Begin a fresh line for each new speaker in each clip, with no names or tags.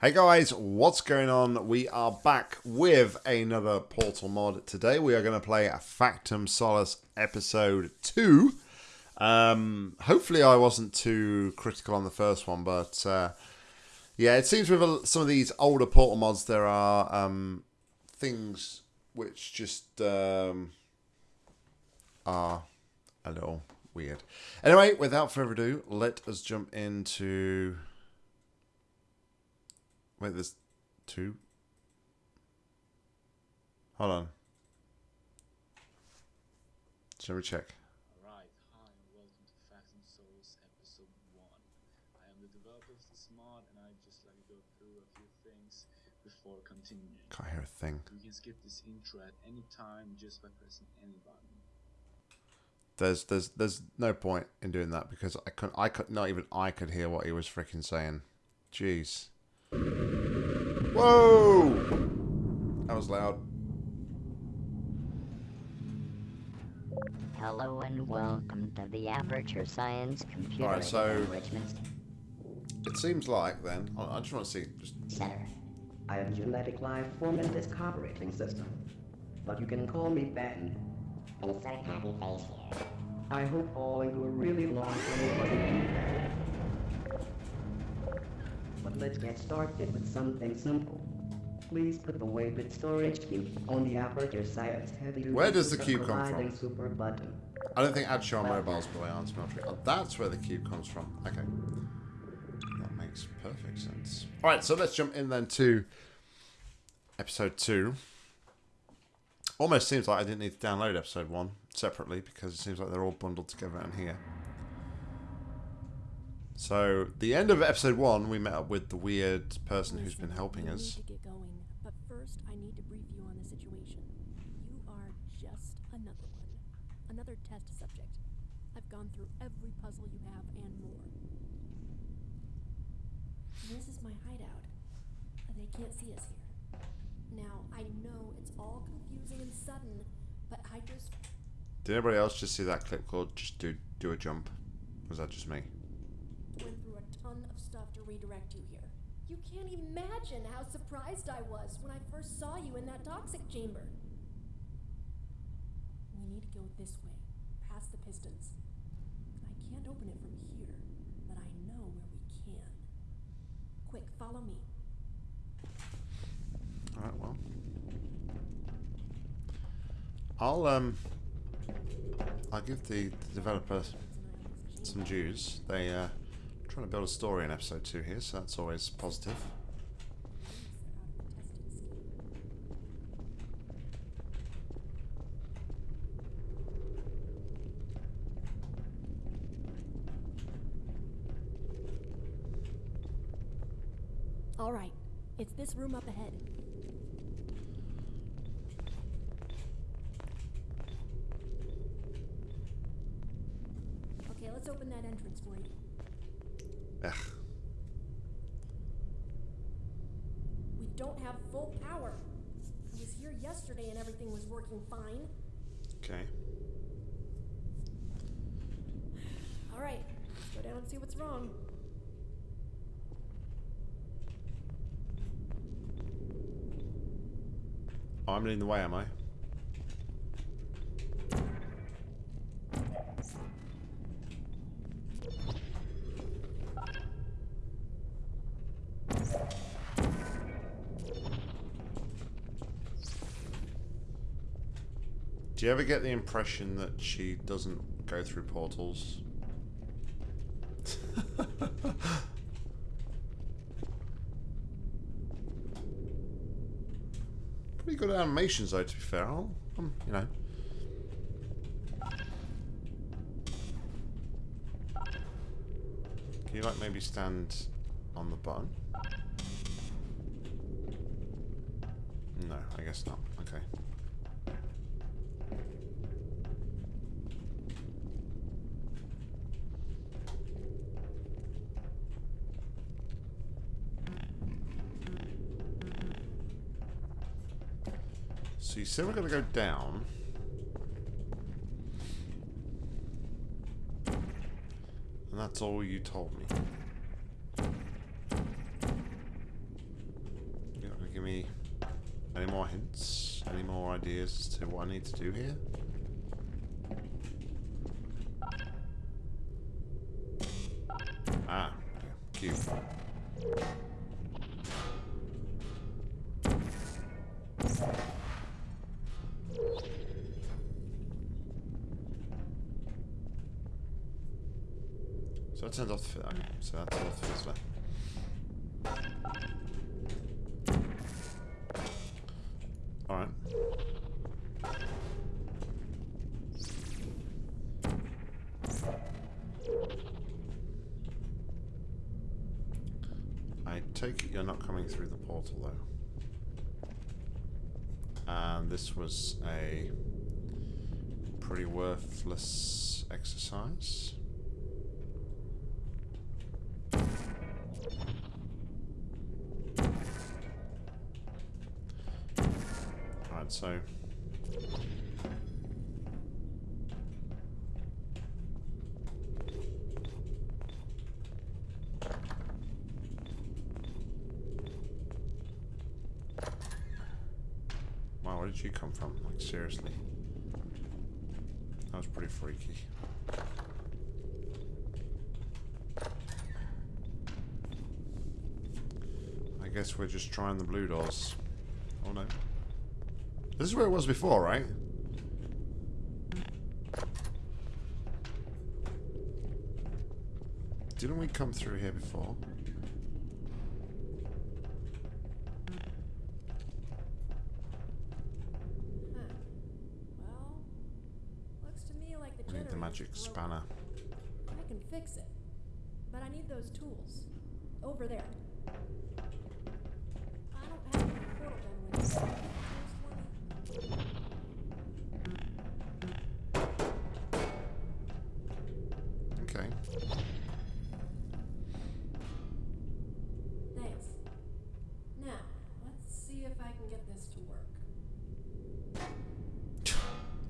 Hey guys, what's going on? We are back with another Portal mod. Today we are going to play a Factum Solus episode 2. Um, hopefully I wasn't too critical on the first one, but uh, yeah, it seems with some of these older Portal mods there are um, things which just um, are a little weird. Anyway, without further ado, let us jump into Wait, there's two? Hold on. Shall we check?
Alright, hi and welcome to Factum Solus episode 1. I am the developer of this mod and I'd just like to go through a few things before continuing.
Can't hear a thing.
You can skip this intro at any time just by pressing any button.
There's there's there's no point in doing that because I couldn't I could not even I could hear what he was freaking saying. Jeez. Whoa! That was loud.
Hello and welcome to the Aperture Science Computer
Alright, so-
Enrichment
It seems like then I I just want to see just
Center.
I am genetic life form in this operating system. But you can call me Ben.
Insert happy face here.
I hope all into a really long funny But let's get started with something simple. Please put the Weighted storage cube on the aperture science heavy
Where does the cube come from?
super button.
I don't think add show on mobiles by answer military. Oh, that's where the cube comes from. Okay. That makes perfect sense. Alright, so let's jump in then to episode two. Almost seems like I didn't need to download episode one separately because it seems like they're all bundled together in here. So, the end of episode one, we met up with the weird person who's been helping us.
Need to get going, but first I need to brief you on the situation. You are just another one, another test subject. I've gone through every puzzle you have and more. This is my hideout. They can't see us here. Now I know it's all confusing and sudden, but I just
Did anybody else just see that clip called just do do a jump? Was that just me?
went through a ton of stuff to redirect you here. You can't imagine how surprised I was when I first saw you in that toxic chamber. We need to go this way, past the pistons. I can't open it from here, but I know where we can. Quick, follow me.
Alright, well. I'll um I'll give the, the developer some dues. They uh trying to build a story in episode two here, so that's always positive.
All right, it's this room up ahead. Okay, let's open that entrance for you.
Ugh.
We don't have full power. I was here yesterday and working fine.
Okay.
All right, let's go down and see what's wrong.
Oh, I'm in the way, am I? You ever get the impression that she doesn't go through portals? Pretty good animations though, to be fair. I'll, um, you know. Can you like maybe stand on the button? No, I guess not. Okay. So we're going to go down. And that's all you told me. You not gonna give me any more hints? Any more ideas as to what I need to do here? So that's off the fizzler. Alright. I take it you're not coming through the portal though. And this was a pretty worthless exercise. Right, so Wow, where did you come from? Like seriously. That was pretty freaky. I guess we're just trying the blue doors. This is where it was before, right? Didn't we come through here before?
Huh. Well, looks to me like the
We need the magic spanner.
I can fix it, but I need those tools over there.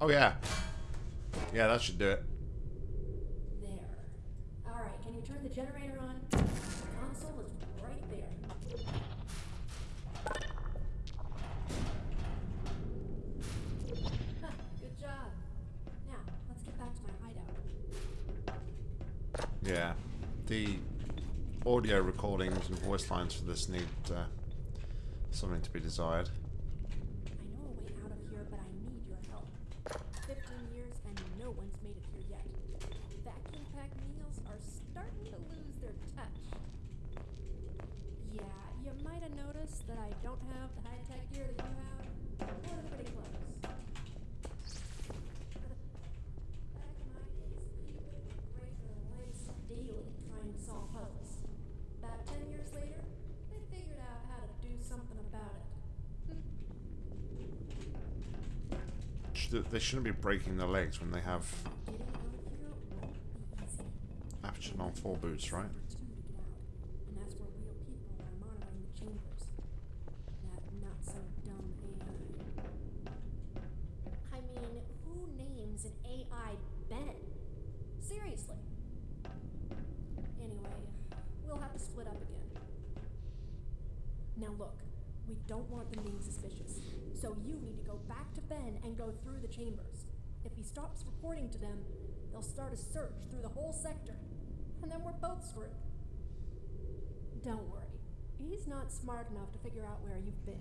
Oh yeah. Yeah, that should do it.
There. Alright, can you turn the generator on? The console is right there. Huh, good job. Now, let's get back to my hideout.
Yeah. The audio recordings and voice lines for this need uh, something to be desired.
I know a way out of here, but I need your help. Fifteen years and no one's made it here yet. Vacuum pack meals are starting to lose their touch. Yeah, you might have noticed that I don't have the high-tech gear that you have, or the pretty clothes. Back in my days, people would break their legs daily trying to solve puzzles. About ten years later, they figured out how to do something about it.
Should- They shouldn't be breaking their legs when they have aperture long fall boots, right?
For two to get out, and that's where real people are monitoring the chambers. That not so dumb AI. I mean, who names an AI Ben? Seriously. Anyway, we'll have to split up again. Now look, we don't want them being suspicious, so you need to go back to Ben and go through the chambers. If he stops reporting to them, they'll start a search through the whole sector, and then we're both screwed. Don't worry, he's not smart enough to figure out where you've been.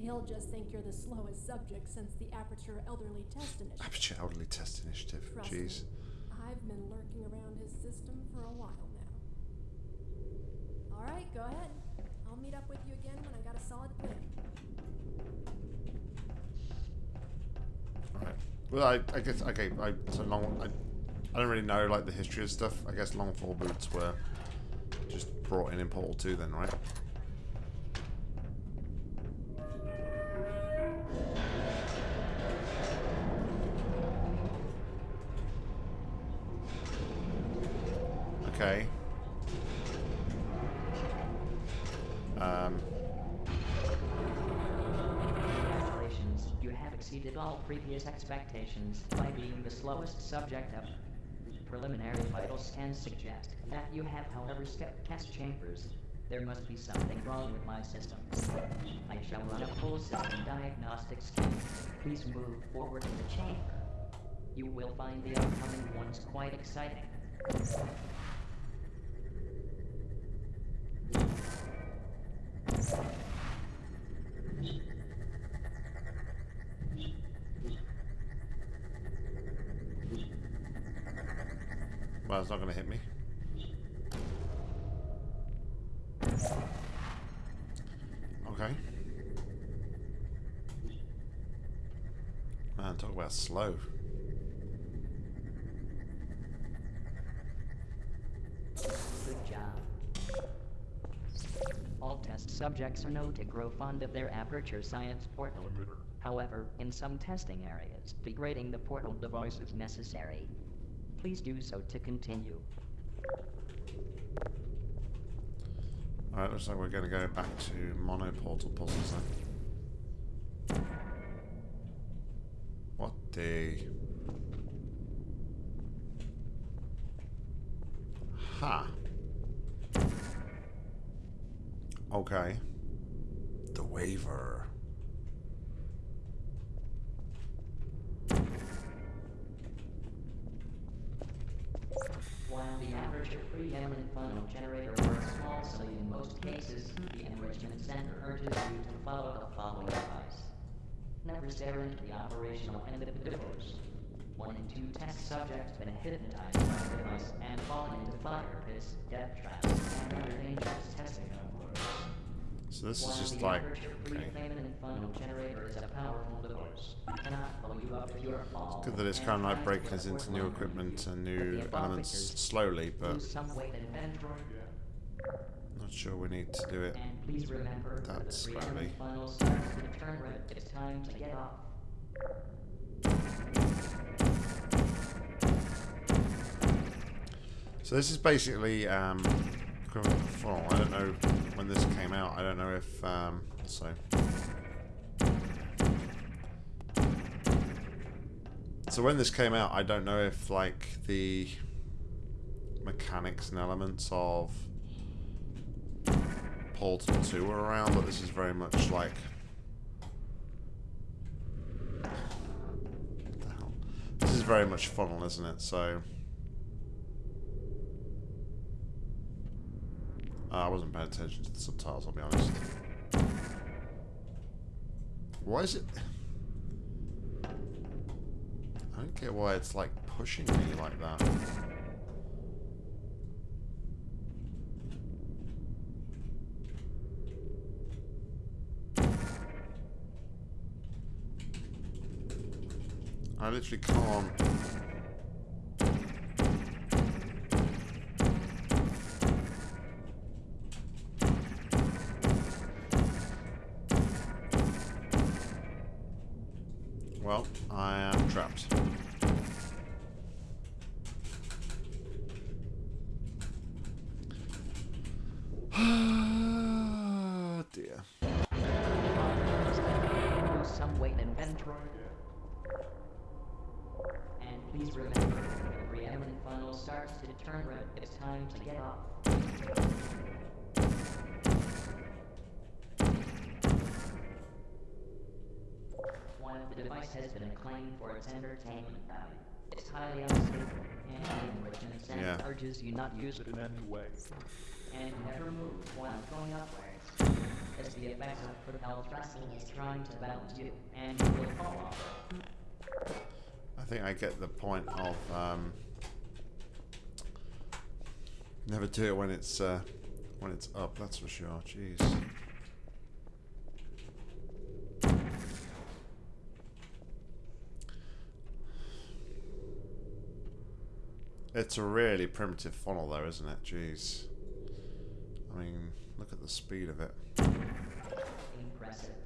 He'll just think you're the slowest subject since the Aperture Elderly Test Initiative.
Aperture Elderly Test Initiative.
Trust
Jeez.
me, I've been lurking around his system for a while now. Alright, go ahead. I'll meet up with you again when I got a solid plan.
Right. Well, I, I guess okay. I so long. I, I don't really know like the history of stuff. I guess long fall boots were just brought in in Portal Two, then, right?
Expectations by being the slowest subject up. Preliminary vital scans suggest that you have, however, skipped test chambers. There must be something wrong with my system. I shall run a full system diagnostic scan. Please move forward to the chamber. You will find the upcoming ones quite exciting.
Well, it's not going to hit me. Okay. Man, talk about slow.
Good job. All test subjects are known to grow fond of their Aperture Science portal. However, in some testing areas, degrading the portal device is necessary. Please do so to continue.
Alright, looks like we're going to go back to monoportal puzzles then. What the... Ha. Okay. The waiver.
While the Aperture preeminent funnel generator works flawlessly in most cases, the Enrichment Center urges you to follow the following advice. Never stare into the operational end of the device. One in two test subjects been hypnotized by the device and fallen into fire pits, death traps, and other dangerous testing envelopes.
So this is just
the
like... Okay.
preeminent generator is a powerful device, it cannot blow you up if you are fall.
Good that it's kind of like breaking us into new equipment and
But
new
the above
elements
figures
slowly, but
Lose some weight in Vendor,
not sure we need to do it.
and please remember that the
That's
three
slowly.
funnel starts to turn red. It's time to get off.
So this is basically um, funnel. I don't know when this came out. I don't know if um, so. So when this came out, I don't know if like the mechanics and elements of Portal 2 were around, but this is very much like? This is very much funnel, isn't it? So Uh, I wasn't paying attention to the subtitles, I'll be honest. Why is it... I don't get why it's like pushing me like that. I literally can't... Well, I am trapped. dear.
Lose some weight in Vendor. And please remember, the preeminent funnel starts to turn red. It's time to get off. While the device has been acclaimed for its entertainment value, it's highly unstable, and the Enrichment Center
Yeah.
urges you not use it in any way. And never move while going upwards, as the effects of propel thrusting is trying to balance you, and you will fall off.
I think I get the point of um, never do it when it's uh, when it's up. That's for sure. Jeez. It's a really primitive funnel, though, isn't it? Jeez. I mean, look at the speed of it.
Impressive.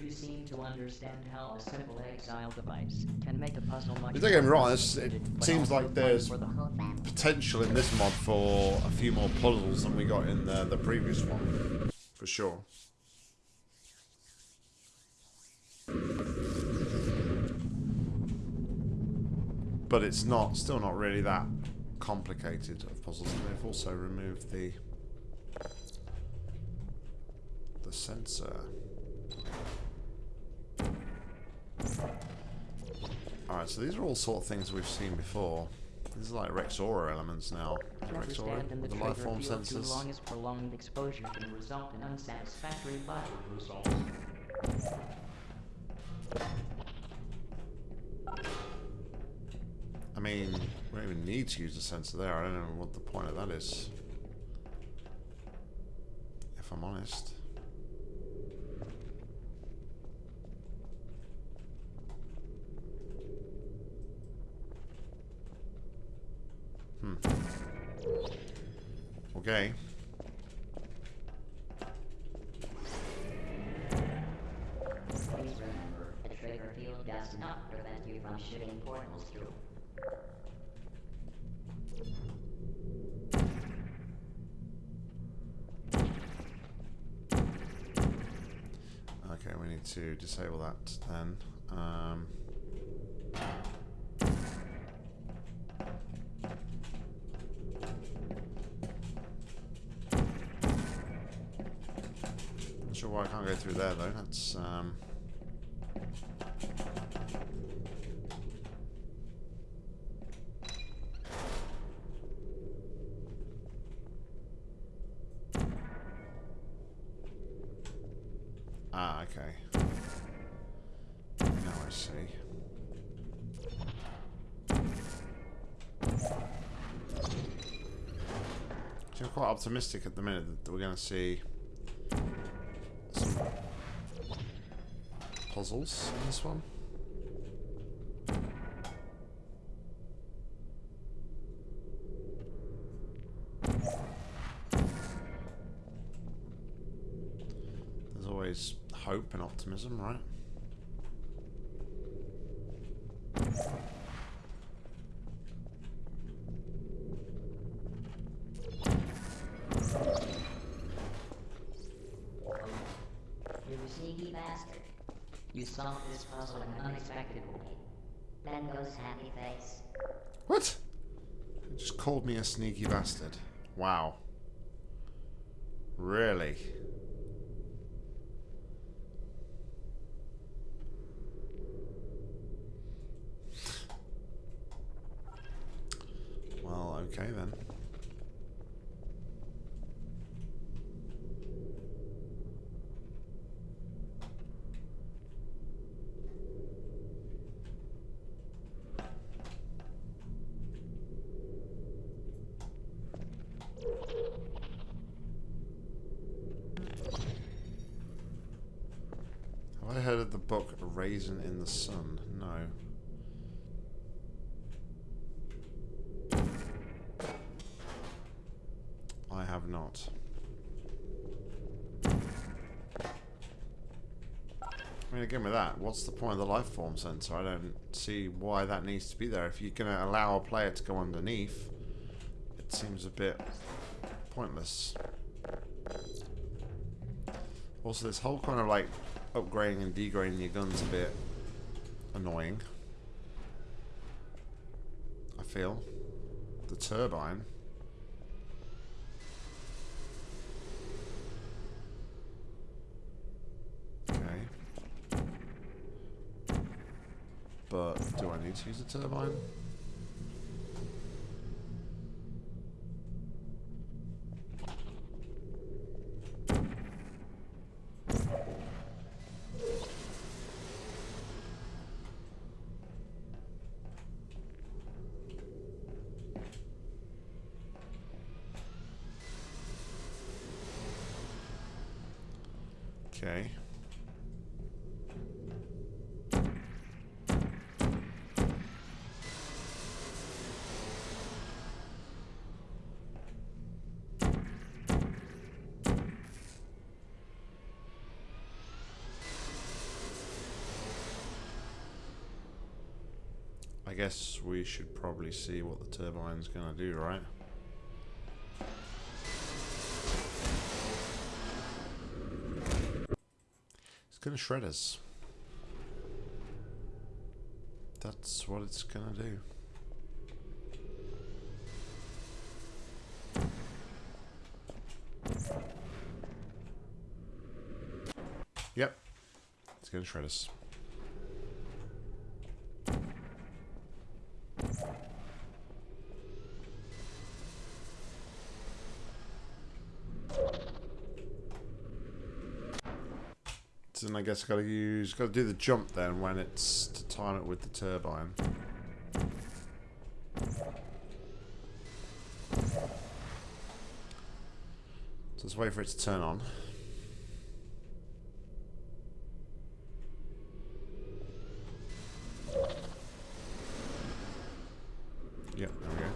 You seem to understand how a simple exile device can make a puzzle much
Don't get me wrong, it's- it seems like there's-
the
potential in this mod for a few more puzzles than we got in the, the previous one, for sure. But it's not, still not really that complicated of puzzles. And they've also removed the the sensor. Alright, so these are all sort of things we've seen before. These are like Rexora elements now. Rexora,
the
the life form
field too long as prolonged exposure can result in unsatisfactory body results.
I mean, we don't even need to use the sensor there. I don't know what the point of that is. If I'm honest. Hmm. Okay.
Please remember, the trigger field does not prevent you from shooting portals through.
Okay, we need to disable that then. Um, I can't go through there though. That's um, Ah, okay. Now I see. So I'm quite optimistic at the minute that we're going to see puzzles in this one. There's always hope and optimism, right?
You solved this puzzle in an unexpected way.
Then goes happy face.
What? He just called me a sneaky bastard. Wow. Really? Well, okay then. Have I heard of the book Raisin in the Sun? No. I have not. I mean, again with that, what's the point of the life form sensor? I don't see why that needs to be there. If you're going to allow a player to go underneath, it seems a bit pointless. Also, this whole kind of like upgrading and degrading your guns a bit annoying. I feel. The turbine. Okay. But do I need to use the turbine? Okay. I guess we should probably see what the turbine's gonna do, right? It's gonna shred us. That's what it's gonna do. Yep. Let's go to Shredders. Guess I gotta use gotta do the jump then when it's to time it with the turbine. So let's wait for it to turn on. Yep, there we go.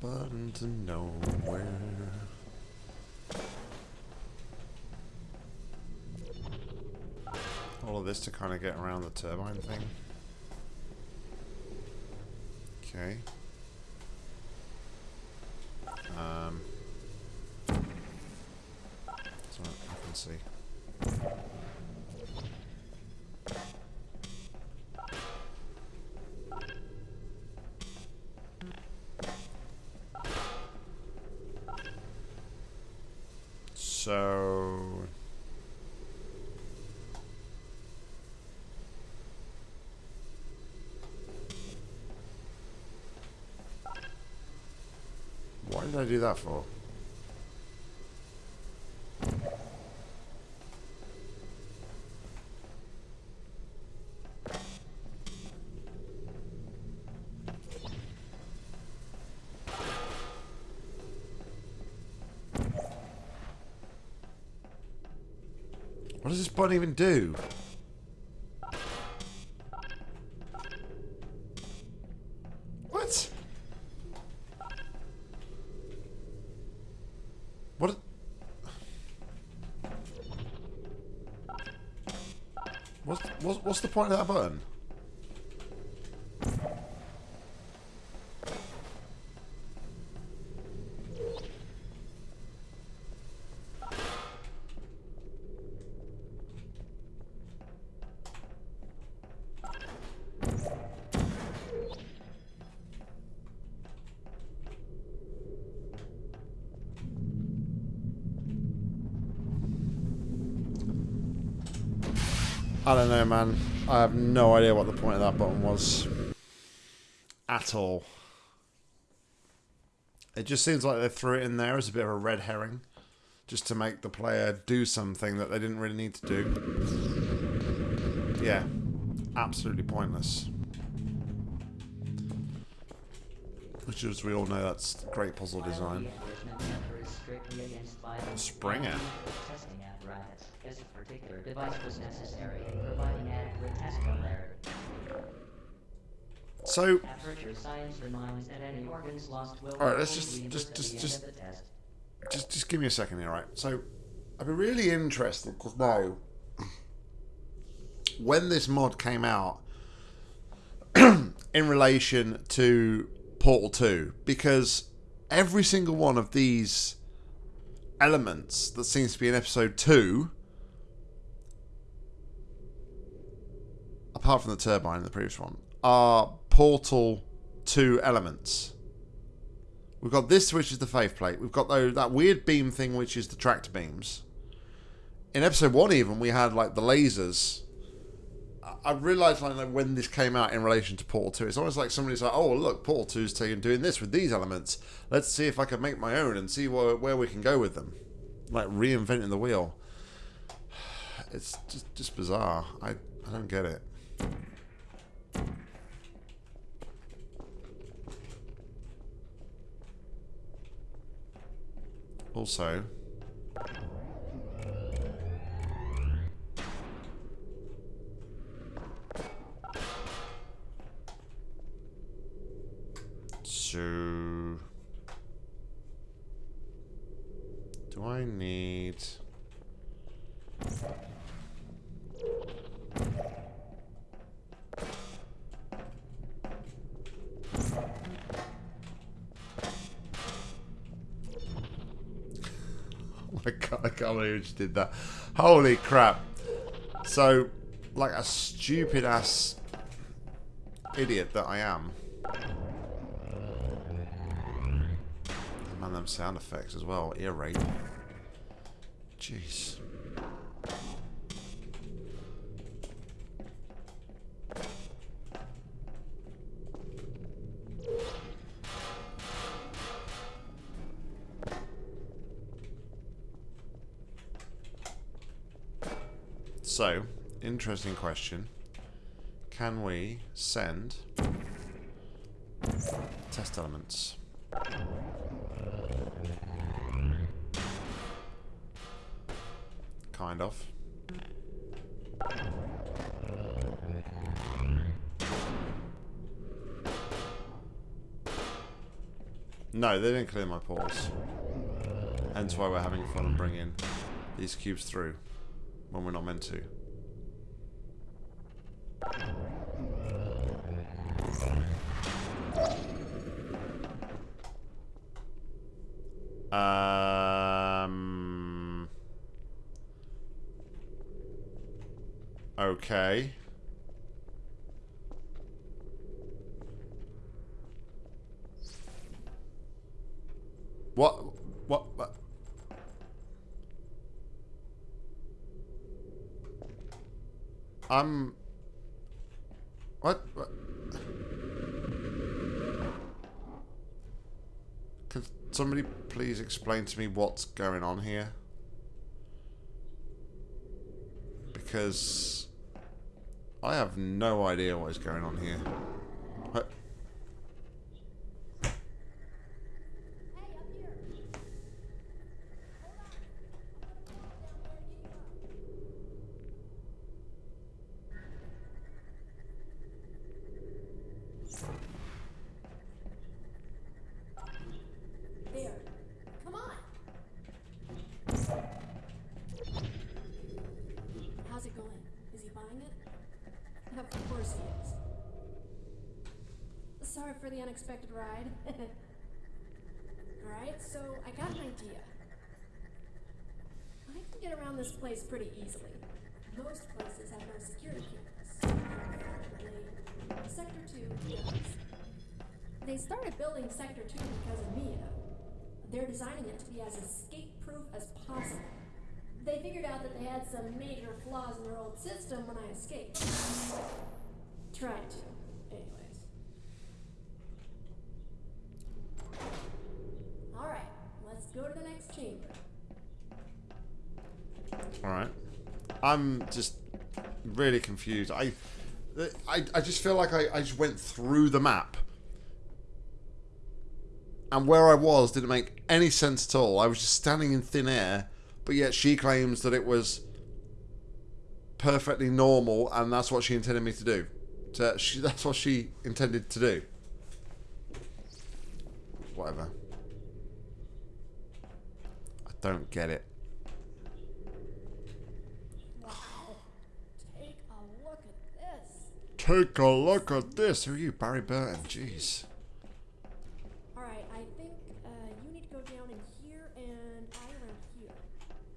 Button to nowhere. All of this to kind of get around the turbine thing. Okay. Um. So I can see. So Why did I do that for? What does this button even do? What's, what's, the point of that button? I don't know, man. I have no idea what the point of that button was. At all. It just seems like they threw it in there as a bit of a red herring. Just to make the player do something that they didn't really need to do. Yeah. Absolutely pointless. Which, as we all know, that's great puzzle design.
the enrichment center is strictly against violence,
Springer.
Particular device was necessary in providing adequate test clarity.
So,
Aperture science reminds that any organs lost will
Alright, let's just- just- just- just-
end of the test.
just just give me a second here, right? So, I'd be really interested to know when this mod came out in relation to Portal 2, because every single one of these elements that seems to be in episode 2, apart from the turbine in the previous one, are Portal 2 elements. We've got this, which is the faith plate. We've got though that weird beam thing, which is the tractor beams. In episode one, even we had like the lasers. I- realised like when this came out in relation to Portal Two, it's almost like somebody's like, "Oh, look, Portal 2's taking doing this with these elements. Let's see if I can make my own and see where where we can go with them." Like reinventing the wheel. It's just just bizarre. I I don't get it. Also, so do I need My god, I can't believe you just did that. Holy crap. So, like a stupid ass idiot that I am. Man, them sound effects as well. Ear rape. Jeez. Interesting question. Can we send test elements? Kind of. No, they didn't clear my pores. Hence why we're having fun and bringing these cubes through when we're not meant to. Um. Okay. What? What? What? I'm. What? what? Could somebody please explain to me what's going on here? Because I have no idea what is going on here. What?
Hey, up here. Hold on. I'm gonna go down there to get you up. There. Come on. How's it going? Is he buying it? Of course he is. Sorry for the unexpected ride. Alright, so I got an idea. I can get around this place pretty easily. Most places have no security cameras. Unfortunately, Sector 2 does. They started building Sector 2 because of me, you know. They're designing it to be as escape-proof as possible. They figured out that they had some major flaws in their old system when I escaped. Tried to, anyways. Alright, to the next chamber.
Alright. I'm just really confused. I, I, I just feel like I, I just went through the map. And where I was didn't make any sense at all. I was just standing in thin air, but yet she claims that it was perfectly normal and that's what she intended me to do. So she, that's what she intended to do. Whatever. I don't get it.
Wow. Take a look at this.
Take a look at this. Who are you, Barry Burton? Jeez.
Alright, I think uh, you need to go down in here and I around here.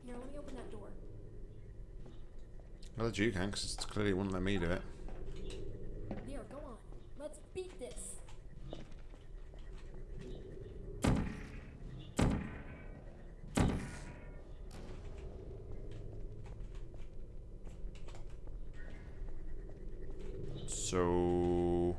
Here, let me open that door.
Well, you can, because it's clearly wouldn't let me do it.
There, go on. Let's beat this.
So.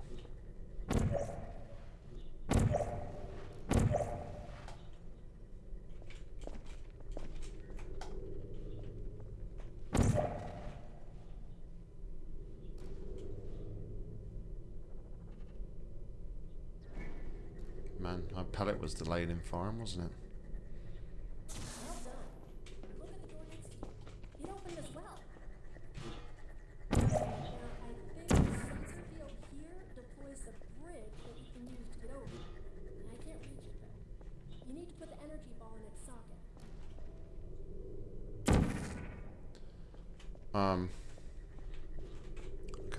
Man, my pallet was delayed in farm, wasn't it?
Well done. Look at the door next to you. It opened as well. Now, I think the sensor field here deploys the bridge that you can use to get over. And I can't reach it though. You need to put the energy ball in its socket.
Um.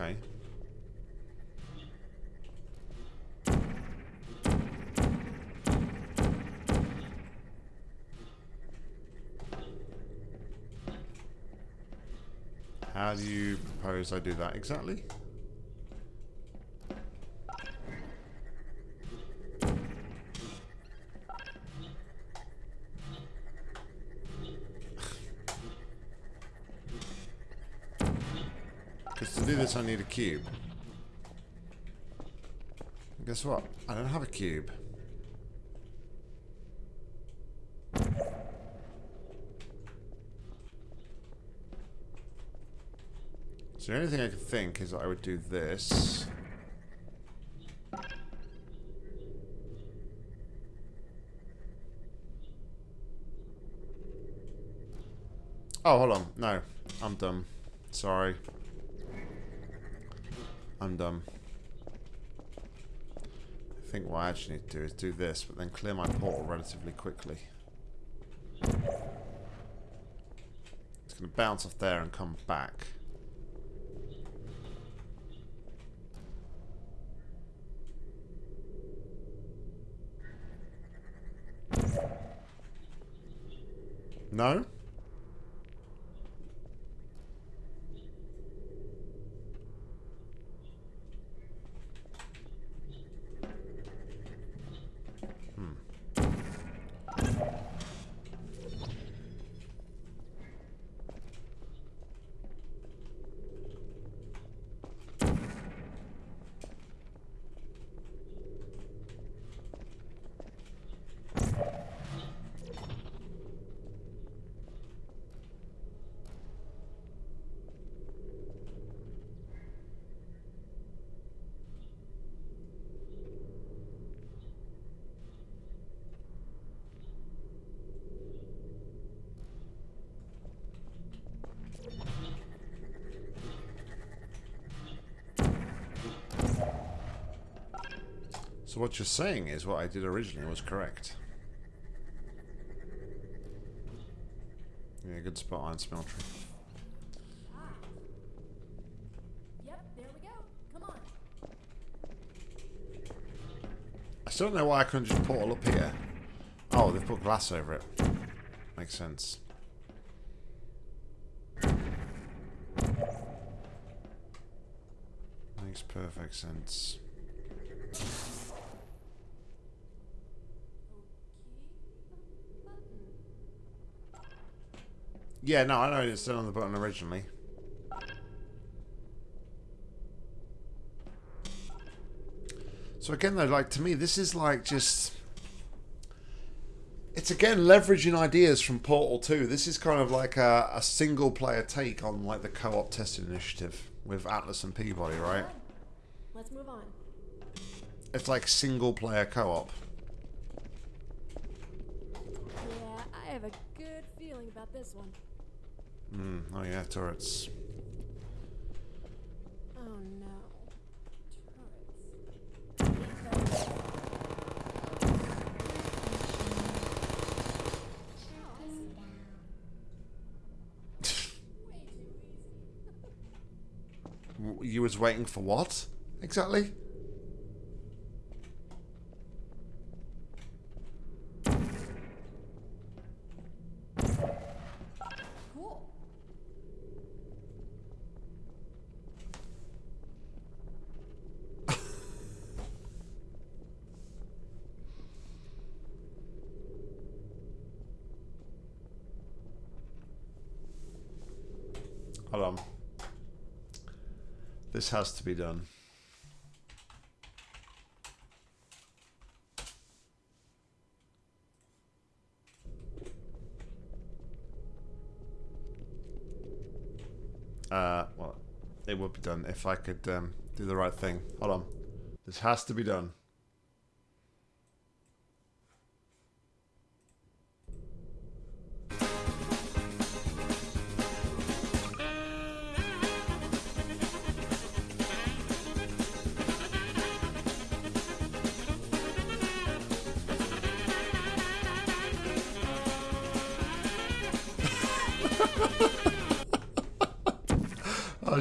Okay. How do you propose I do that exactly? This I need a cube. Guess what? I don't have a cube. So the only thing I can think is that I would do this. Oh, hold on. No, I'm dumb. Sorry. I'm um, dumb. I think what I actually need to do is do this, but then clear my portal relatively quickly. It's going to bounce off there and come back. No? So what you're saying is what I did originally was correct. Yeah, good spot on
on.
I still don't know why I couldn't just portal up here. Oh, they've put glass over it. Makes sense. Makes perfect sense. Yeah, no, I know it's still on the button originally. So again, though, like to me, this is like just. It's again leveraging ideas from Portal 2. This is kind of like a, a single player take on like the co-op testing initiative with Atlas and P-body, right?
Let's move on.
It's like single player co-op.
Yeah, I have a good feeling about this one.
Mm, oh yeah, turrets.
Oh no. Turrets.
You was waiting for what? Exactly? Hold on. This has to be done. Uh, well, it would be done if I could um, do the right thing. Hold on. This has to be done.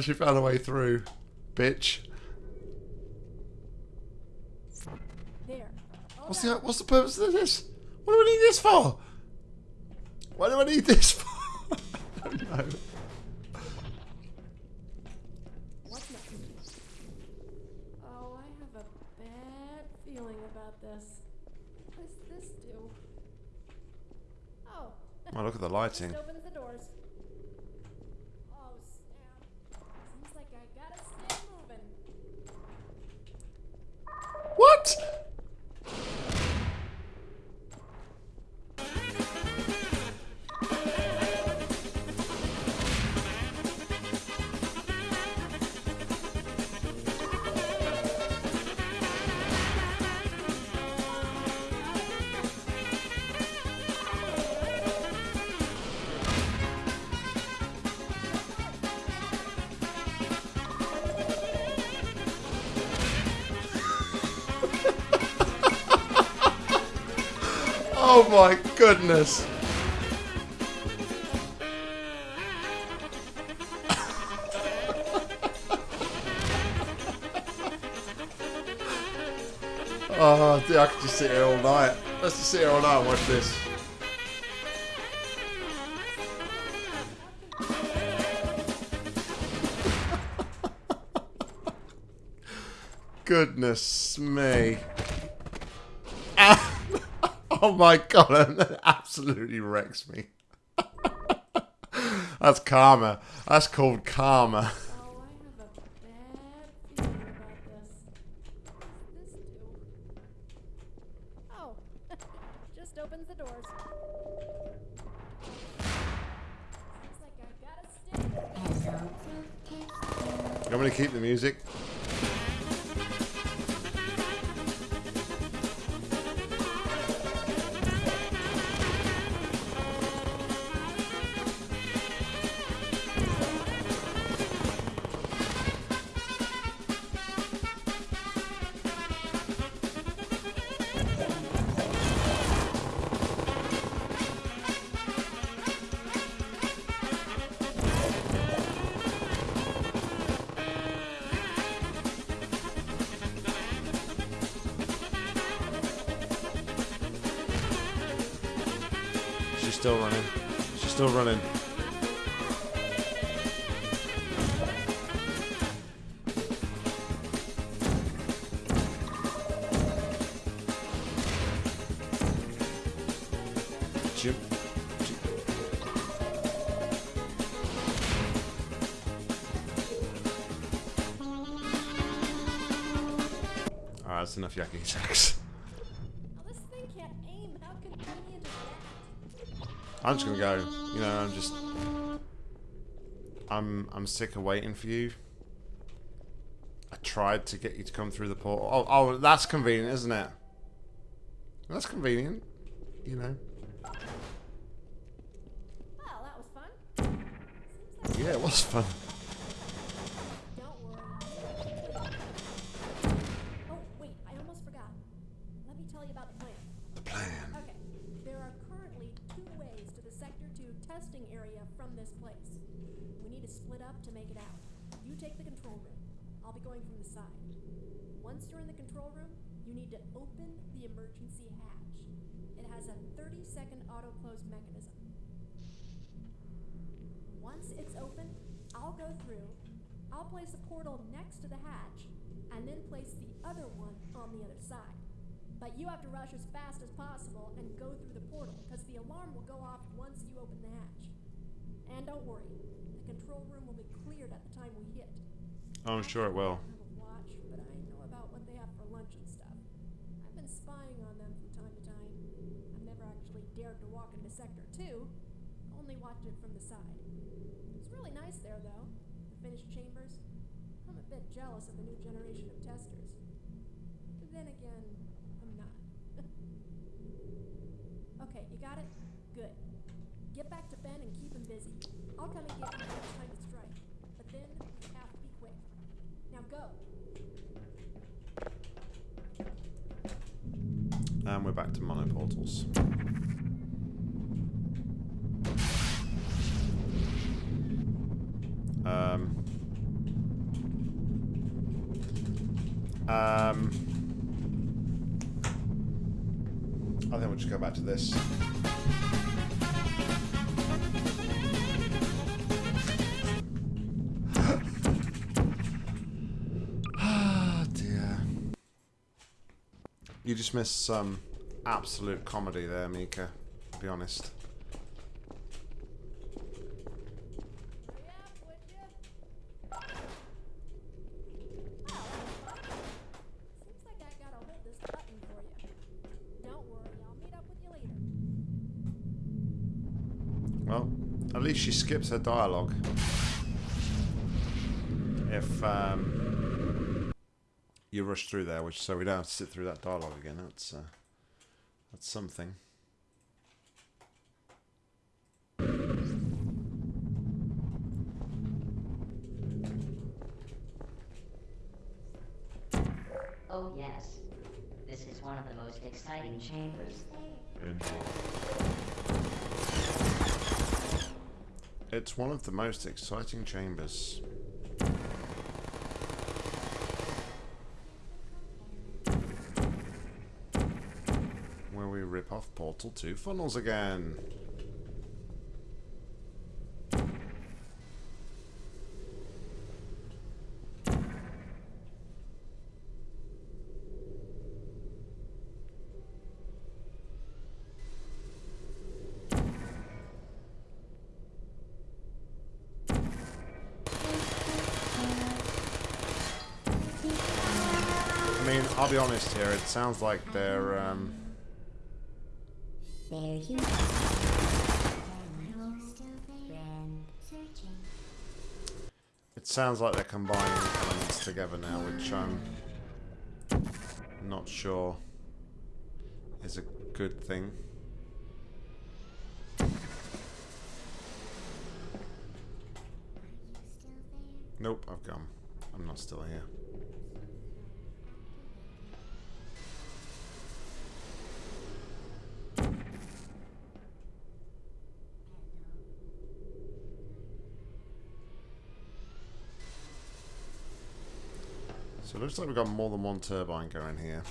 She found a way through. Bitch.
There.
What's the what's the purpose of this? What do I need this for? Why do I need this for? I don't know.
What's? Oh, I have a bad feeling about this. What does this do? Oh.
Oh, look at the lighting.
Oh
my goodness. Oh, dude, I could just sit here all night. Let's just sit here all night and watch this. Goodness me. Oh my god, that absolutely wrecks me. That's karma. That's called karma.
Oh, I have a bad
She's still running. She's still running. Jim. Alright, that's enough yakking sex. Go. You know, I'm just. I'm I'm sick of waiting for you. I tried to get you to come through the portal. Oh, oh, that's convenient, isn't it? That's convenient. You know.
Well, that was fun. Like
Yeah, it was fun.
But you have to rush as fast as possible and go through the portal, because the alarm will go off once you open the hatch. And don't worry, the control room will be cleared at the time we hit.
Oh, I'm sure it will.
I have a watch, but I know about what they have for lunch and stuff. I've been spying on them from time to time. I've never actually dared to walk into Sector 2, only watched it from the side. It's really nice there, though. The finished chambers. I'm a bit jealous of the new generation of testers. But then again, You got it? Good. Get back to Ben and keep him busy. I'll come and get you next time it's right. But then we have to be quick. Now go.
And we're back to monoportals. Um. Um. We'll just go back to this. Ah, dear. You just missed some absolute comedy there, Mika. Be honest.
Hurry up, would ya? Seems like I gotta hold this button for you. Don't worry, I'll meet up with you later.
Well, at least she skips her dialogue. If um, you rush through there, which so we don't have to sit through that dialogue again. That's uh, that's something.
Oh yes. This is one of the most exciting chambers.
It's one of the most exciting chambers. Where we rip off Portal 2 funnels again. I'll be honest here, it sounds like they're, um,
There you go.
it sounds like they're combining elements together now, which I'm not sure is a good thing. Nope, I've gone. I'm not still here. So it looks like we've got more than one turbine going here.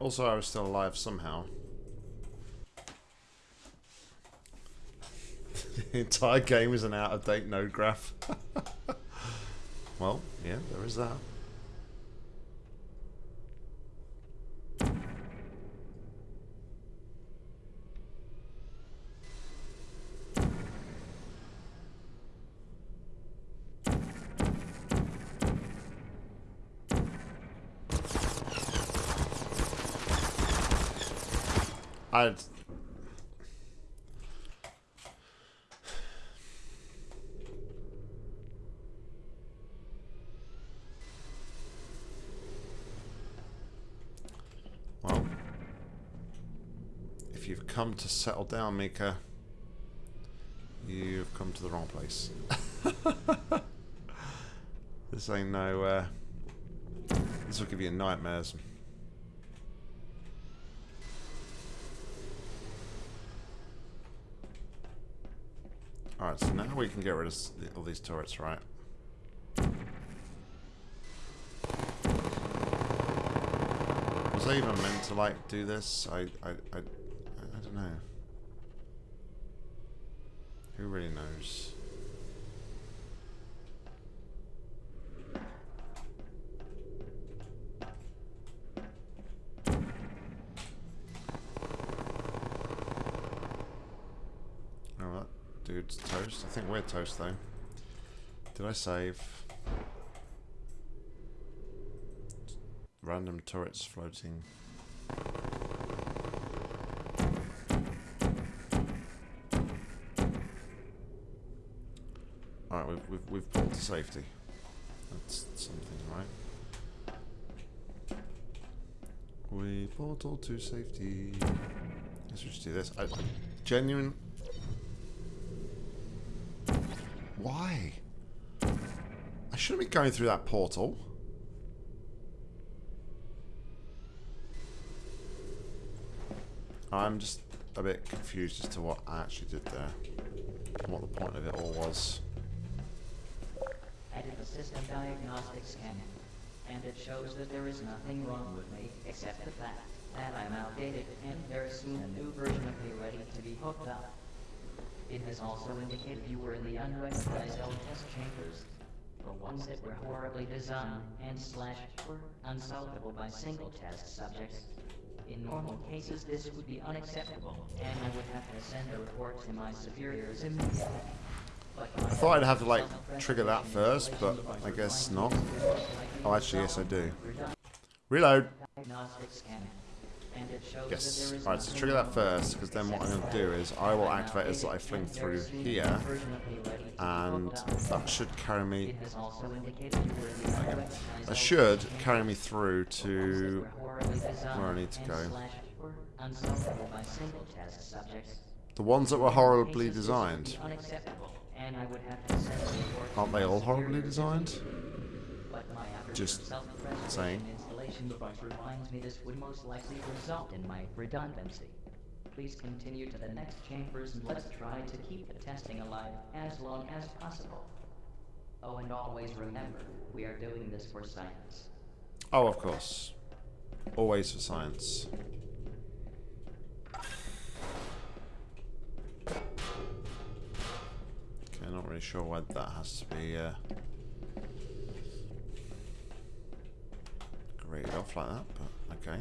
Also, I was still alive somehow. the entire game is an out-of-date node graph. well, yeah, there is that. I'd Well, if you've come to settle down, Mika, you've come to the wrong place. this ain't no, uh, this will give you nightmares. Alright, so now we can get rid of all these turrets, right? Was I even meant to, like, do this? I, I, I, I don't know. Who really knows? Oh, that dude's toast. I think we're toast, though. Did I save? Random turrets floating. Alright, we've, we've, we've pulled to safety. That's something, right? We portal to safety. Let's just do this. I, I genuine. Why? I shouldn't be going through that portal. I'm just a bit confused as to what I actually did there. And what the point of it all was.
I did a system diagnostic scan, and it shows that there is nothing wrong with me, except the fact that I'm outdated, and is soon a new version of me ready to be hooked up. It has also indicated you were in the unrecognized L test chambers, the ones that were horribly designed and slash were unsolvable by single test subjects. In normal cases, this would be unacceptable, and I would have to send a report to my superiors immediately.
Thought I'd have to like trigger that first, but I guess not. Oh, actually, yes, I do. Reload. Yes. Alright, so trigger that first, because then what I'm going to do is I will activate as I fling through here, and that should carry me.
Unrecognized
That should carry me through to where I need to go. The ones that were horribly designed.
And I would have to send a report to
Aren't they all horribly designed?
But my
Just saying.
installation device reminds me this would most likely result in my redundancy. Please continue to the next chambers and let's try to keep the testing alive as long as possible. Oh, and always remember, we are doing this for science.
Oh, of course. Always for science. Okay, I'm not really sure why that has to be uh, graded off like that, but okay.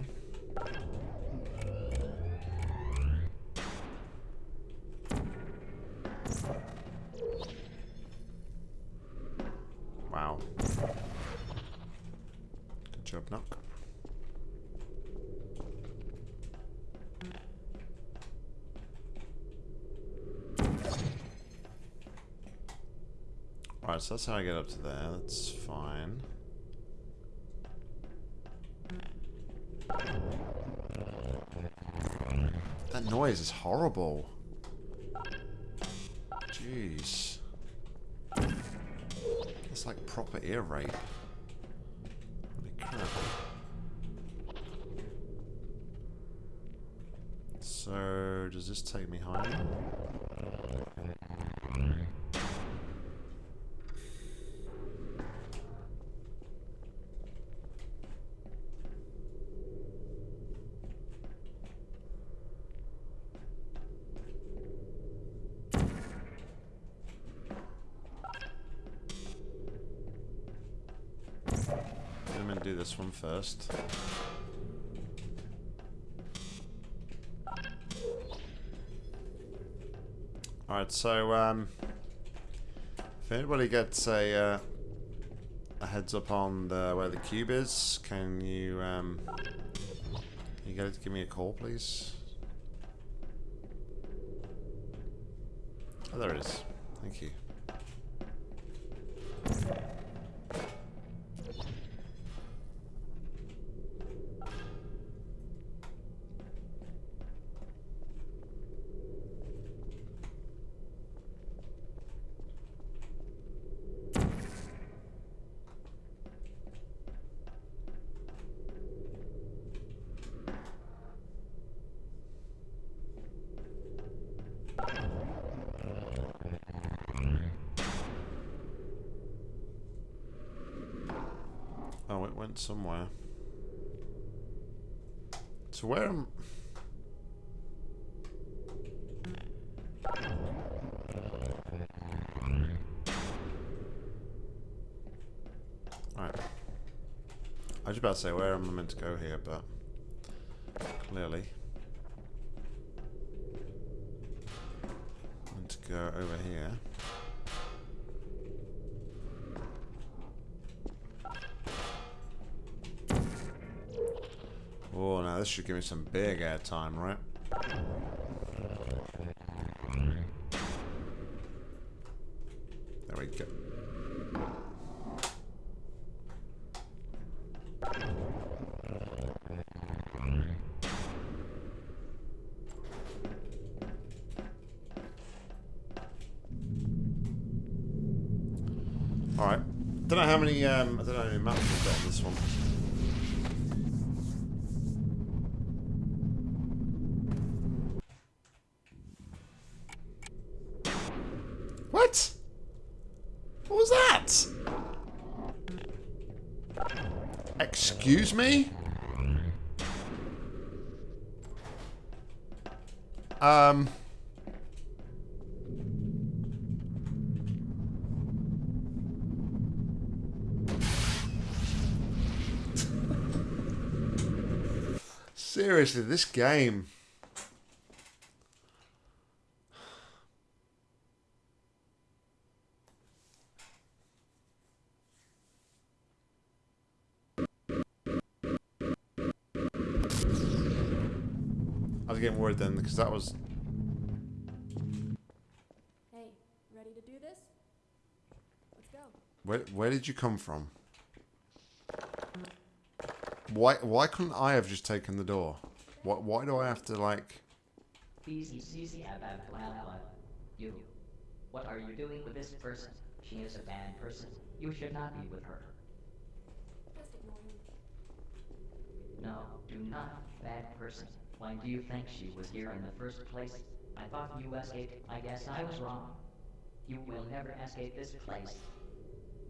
Wow. Good job, Knock. Alright, so that's how I get up to there. That's fine. That noise is horrible. Jeez. It's like proper ear rape. Holy. So, does this take me higher? I'm gonna do this one first. Alright, so um, if anybody gets a uh, a heads up on the where the cube is, can you um, can you get to give me a call, please? Oh, there it is. Thank you. It went somewhere. So where am... Right. I was about to say where am I meant to go here, but clearly I'm meant to go over here. This should give me some big air time, right? There we go. Alright. don't know how many um, I don't know how many maps we've got on this one. What? What was that? Excuse me? Um. Seriously, this game. Was getting worried then because that was
Hey, ready to do this? Let's go.
Where where did you come from? Why why couldn't I have just taken the door? Why why do I have to like
Easy, easy, ab, ab, well, well. You. What are you doing with this person? She is a bad person. You should not be with her.
Just ignore him.
No, do not. Bad person. Why do you think she was here in the first place? I thought you escaped. I guess I was wrong. You will never escape this place.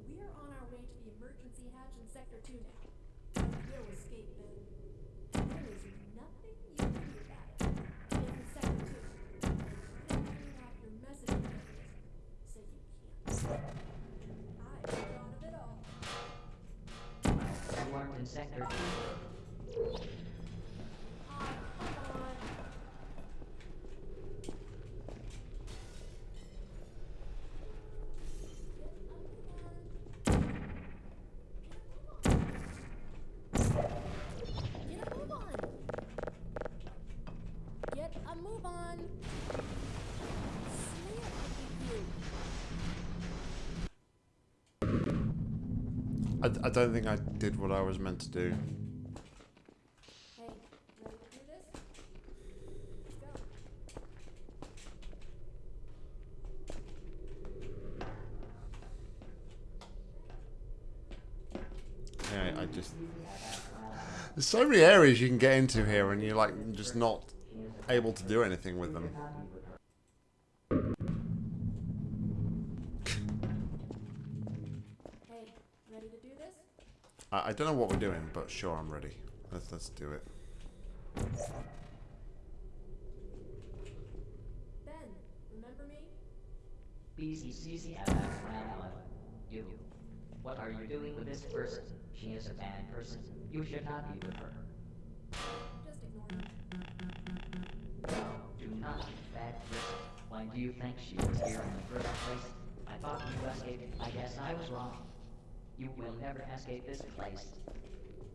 We're on our way to the emergency hatch in Sector 2 now. We'll escape then. There is nothing you can do about it. In Sector 2. Turn off your messaging mechanism so you can't. I thought of it all.
You aren't in Sector 2.
Ah, come on. Get a move on. Get a move on. Say it with you.
I, I don't think I did what I was meant to do. I just There's so many areas you can get into here and you're like just not able to do anything with them.
Ready to do this?
I, I don't know what we're doing, but sure I'm ready. Let's let's do it.
Ben, remember me?
Easy, easy, ab, ab, well, well. You. What are you doing with this person? She is a bad person. You should not be with her.
Just ignore him.
No, do not. be Bad person. Why do you think she was here in the first place? I thought you escaped. I guess I was wrong. You will never escape this place.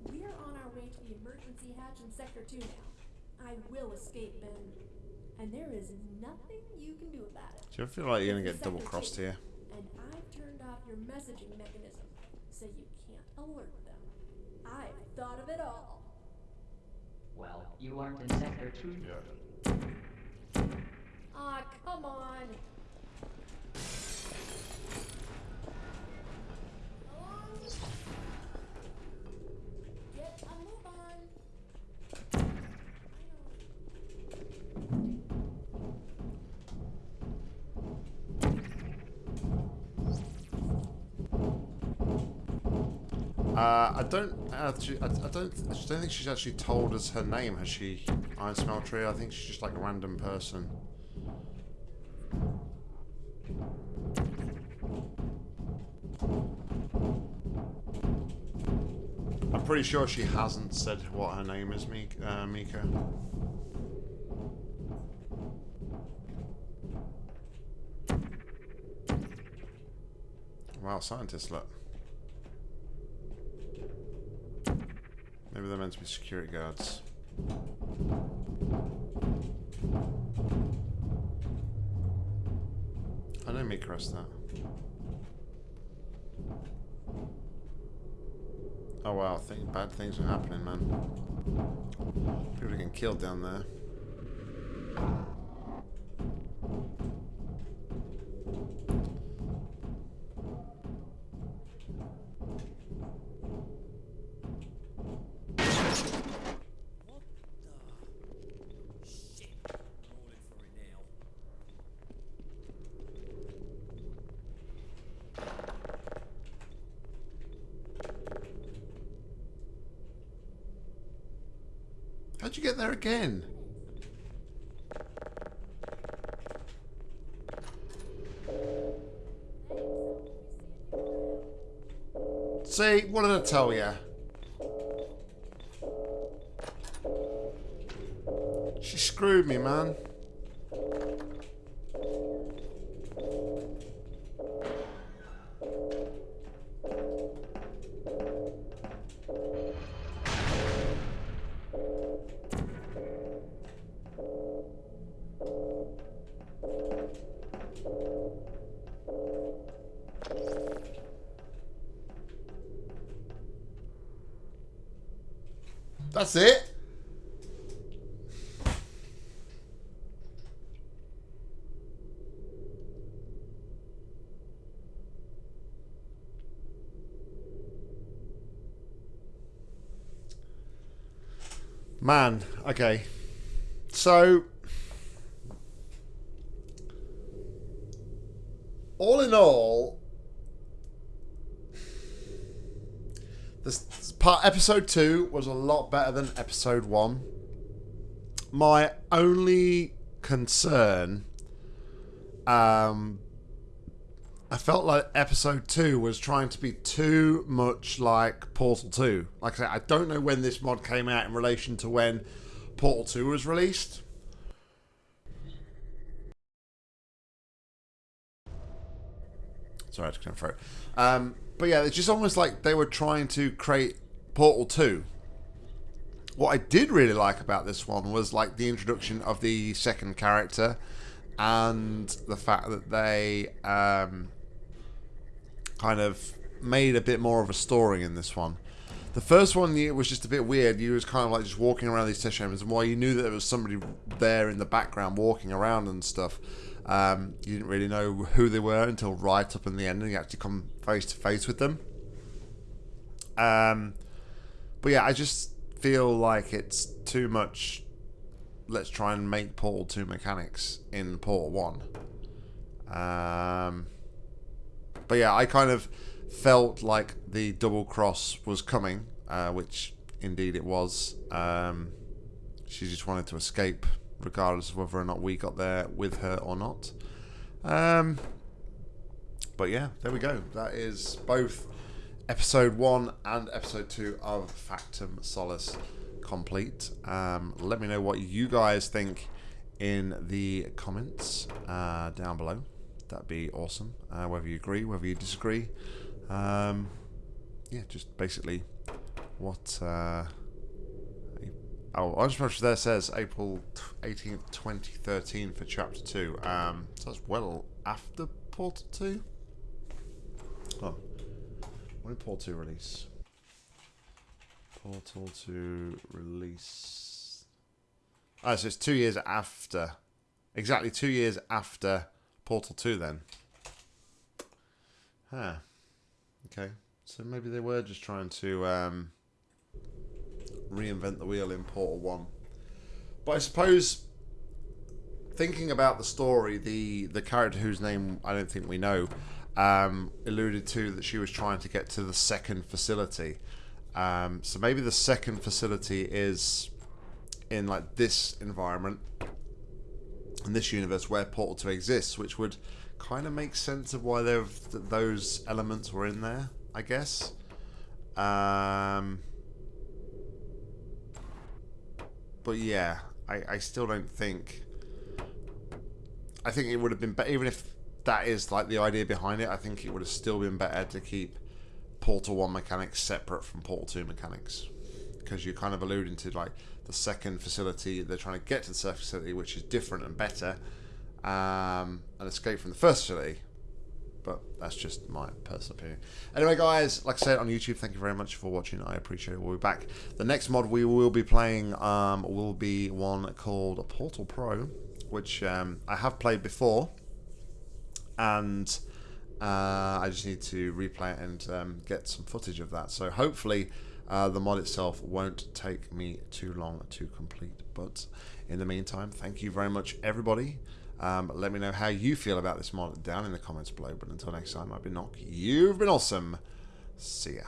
We're on our way to the emergency hatch in Sector 2 now. I will escape, Ben. And there is nothing you can do about it.
Do you ever feel like you're gonna get
double-crossed
here?
And I've turned off your messaging mechanism, so you can't alert them. I've thought of it all.
Well, you aren't in Sector 2. yet.
Ah, come on.
Uh, I don't actually. I, I don't. I don't think she's actually told us her name. Has she? Iron Smeltery. I think she's just like a random person. I'm pretty sure she hasn't said what her name is. Uh, Mika. Wow, scientists, look. Maybe they're meant to be security guards. I know Mika has that. Oh wow, think bad things are happening, man. People are getting killed down there. Again? See, what did I tell you? She screwed me, man. Man, okay. So, all in all, this part episode two was a lot better than episode one. My only concern, um, I felt like episode two was trying to be too much like Portal 2. Like I said, I don't know when this mod came out in relation to when Portal 2 was released. Sorry, I clear my throat. Um, but yeah, it's just almost like they were trying to create Portal 2. What I did really like about this one was like the introduction of the second character and the fact that they um, kind of made a bit more of a story in this one. The first one it was just a bit weird. You was kind of like just walking around these test chambers, and while you knew that there was somebody there in the background walking around and stuff, um, you didn't really know who they were until right up in the end, and you actually come face to face with them. Um, but yeah, I just feel like it's too much. Let's try and make Portal 2 mechanics in Portal 1. Um, but yeah, I kind of felt like the double cross was coming, uh, which indeed it was. Um, she just wanted to escape, regardless of whether or not we got there with her or not. Um, but yeah, there we go. That is both episode one and episode two of Factum Solus complete. Um, let me know what you guys think in the comments uh, down below. That'd be awesome. Uh, whether you agree, whether you disagree. Um, yeah, just basically what. Uh, oh, Orange Punch there says April 18th, 2013 for Chapter 2. Um, so that's well after Portal 2. Oh. When did Portal 2 release? Portal 2 release. Oh, so it's two years after. Exactly two years after Portal 2 then. Huh. Okay. So maybe they were just trying to um, reinvent the wheel in Portal 1. But I suppose thinking about the story, the the character whose name I don't think we know um, alluded to that she was trying to get to the second facility. Um, so maybe the second facility is in like this environment, in this universe where Portal 2 exists, which would kind of make sense of why those elements were in there, I guess. Um, but yeah, I, I still don't think. I think it would have been better, even if that is like the idea behind it. I think it would have still been better to keep Portal 1 mechanics separate from Portal 2 mechanics. Because you're kind of alluding to like the second facility, they're trying to get to the second facility, which is different and better, um, and escape from the first facility. But that's just my personal opinion. Anyway, guys, like I said on YouTube, thank you very much for watching. I appreciate it. We'll be back. The next mod we will be playing um, will be one called Portal Pro, which um, I have played before and uh, I just need to replay it and um, get some footage of that. So hopefully uh, the mod itself won't take me too long to complete. But in the meantime, thank you very much, everybody. Um, let me know how you feel about this mod down in the comments below. But until next time, I've been Nock. You've been awesome. See ya.